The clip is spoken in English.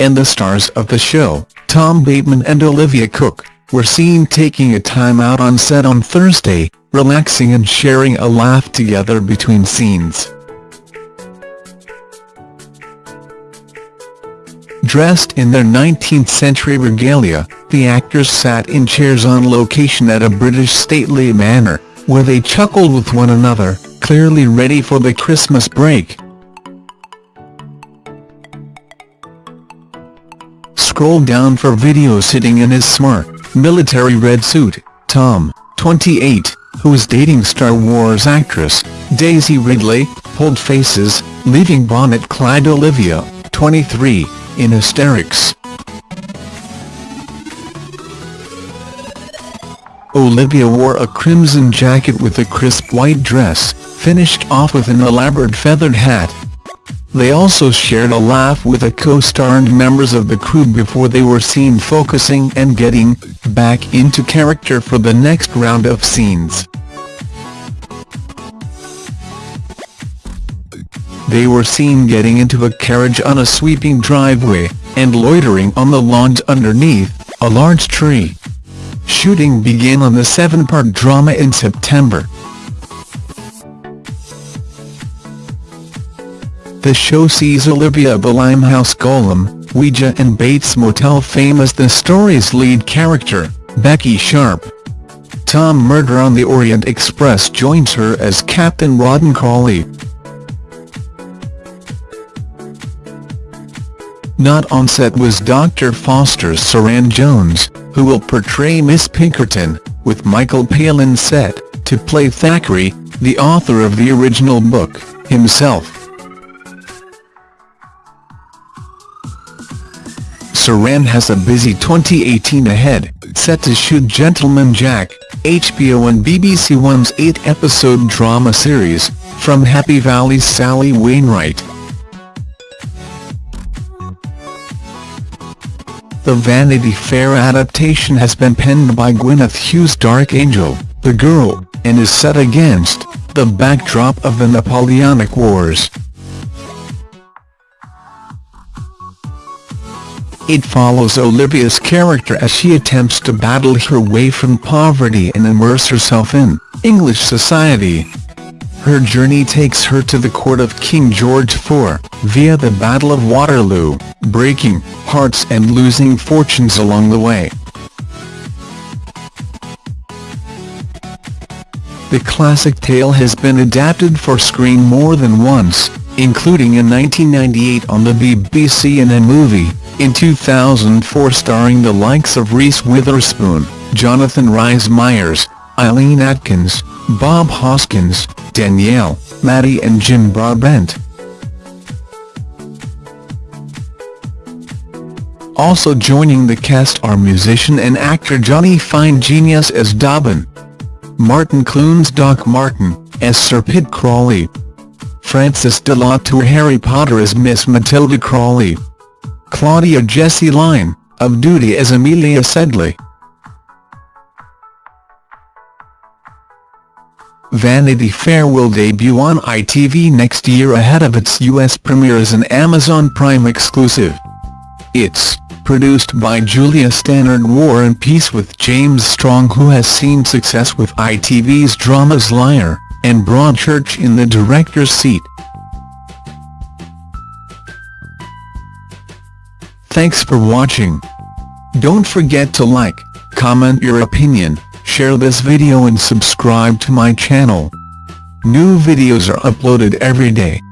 and the stars of the show, Tom Bateman and Olivia Cooke, were seen taking a time out on set on Thursday, relaxing and sharing a laugh together between scenes. Dressed in their 19th-century regalia, the actors sat in chairs on location at a British stately manor, where they chuckled with one another, clearly ready for the Christmas break. Scroll down for video sitting in his smart, military red suit, Tom, 28, who is dating Star Wars actress, Daisy Ridley, pulled faces, leaving bonnet-clad Olivia, 23, in hysterics. Olivia wore a crimson jacket with a crisp white dress, finished off with an elaborate feathered hat. They also shared a laugh with a co-star and members of the crew before they were seen focusing and getting back into character for the next round of scenes. They were seen getting into a carriage on a sweeping driveway, and loitering on the lawns underneath a large tree. Shooting began on the seven-part drama in September. The show sees Olivia the Limehouse Golem, Ouija and Bates Motel fame as the story's lead character, Becky Sharp. Tom Murder on the Orient Express joins her as Captain Rawdon Crawley. Not on set was Dr. Foster's Suranne Jones, who will portray Miss Pinkerton, with Michael Palin set to play Thackeray, the author of the original book, himself. Suranne has a busy 2018 ahead, set to shoot Gentleman Jack, HBO and BBC One's eight-episode drama series, from Happy Valley's Sally Wainwright. The Vanity Fair adaptation has been penned by Gwyneth Hughes' Dark Angel, The Girl, and is set against the backdrop of the Napoleonic Wars. It follows Olivia's character as she attempts to battle her way from poverty and immerse herself in English society. Her journey takes her to the court of King George IV, via the Battle of Waterloo, breaking hearts and losing fortunes along the way. The classic tale has been adapted for screen more than once, including in 1998 on the BBC and a movie, in 2004 starring the likes of Reese Witherspoon, Jonathan Rhys-Meyers, Eileen Atkins, Bob Hoskins, Danielle, Maddie and Jim Broadbent. Also joining the cast are musician and actor Johnny Fine Genius as Dobbin, Martin Clunes Doc Martin, as Sir Pitt Crawley, Frances de la Tour Harry Potter as Miss Matilda Crawley, Claudia Jessie Line, of duty as Amelia Sedley. Vanity Fair will debut on ITV next year ahead of its US premiere as an Amazon Prime exclusive. It's produced by Julia Stannard War and Peace with James Strong who has seen success with ITV's dramas Liar, and Broadchurch in the director's seat. Thanks for watching. Don't forget to like, comment your opinion, share this video and subscribe to my channel. New videos are uploaded every day.